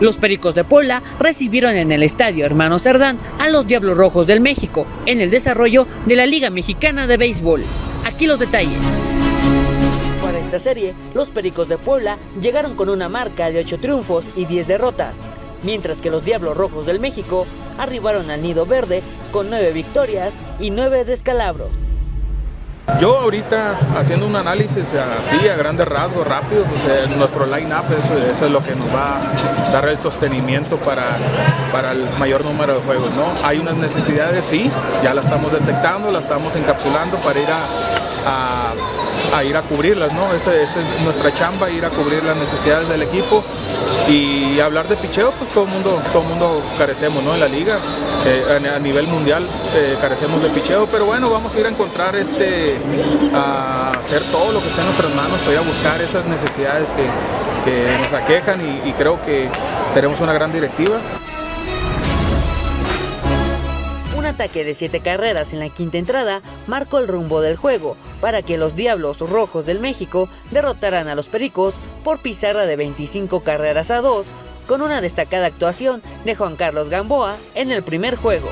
Los Pericos de Puebla recibieron en el estadio Hermano Cerdán a los Diablos Rojos del México en el desarrollo de la Liga Mexicana de Béisbol. Aquí los detalles. Para esta serie, los Pericos de Puebla llegaron con una marca de 8 triunfos y 10 derrotas, mientras que los Diablos Rojos del México arribaron al Nido Verde con 9 victorias y 9 descalabros. Yo ahorita haciendo un análisis así a grandes rasgos, rápido, pues nuestro line-up, eso, es lo que nos va a dar el sostenimiento para, para el mayor número de juegos. ¿no? Hay unas necesidades, sí, ya las estamos detectando, las estamos encapsulando para ir a ir a cubrirlas, ¿no? Esa, es nuestra chamba, ir a cubrir las necesidades del equipo y hablar de picheo, pues todo mundo, todo mundo carecemos, ¿no? En la liga, eh, a, nivel mundial eh, carecemos de picheo, pero bueno, vamos a ir a encontrar este, a hacer todo lo que esté en nuestras manos para ir a buscar esas necesidades que, nos aquejan y creo que tenemos una gran directiva ataque de 7 carreras en la quinta entrada marcó el rumbo del juego para que los Diablos Rojos del México derrotaran a los Pericos por pizarra de 25 carreras a 2 con una destacada actuación de Juan Carlos Gamboa en el primer juego.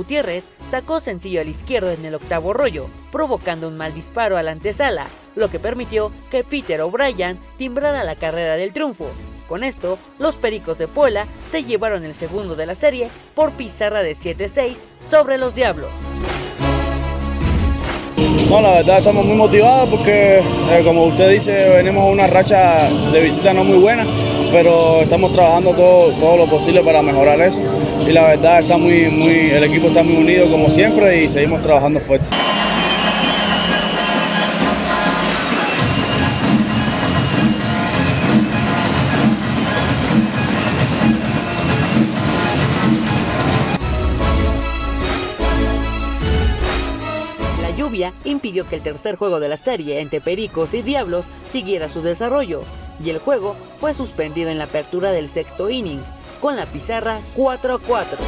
Gutiérrez sacó sencillo al izquierdo en el octavo rollo, provocando un mal disparo a la antesala, lo que permitió que Peter O'Brien timbrara la carrera del triunfo. Con esto, los Pericos de Puebla se llevaron el segundo de la serie por pizarra de 7-6 sobre los Diablos. No, la verdad estamos muy motivados porque, eh, como usted dice, venimos a una racha de visita no muy buena, pero estamos trabajando todo, todo lo posible para mejorar eso. Y la verdad está muy, muy, el equipo está muy unido como siempre y seguimos trabajando fuerte. Impidió que el tercer juego de la serie entre Pericos y Diablos siguiera su desarrollo, y el juego fue suspendido en la apertura del sexto inning, con la pizarra 4 a 4.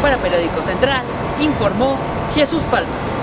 Para Periódico Central, informó Jesús Palma.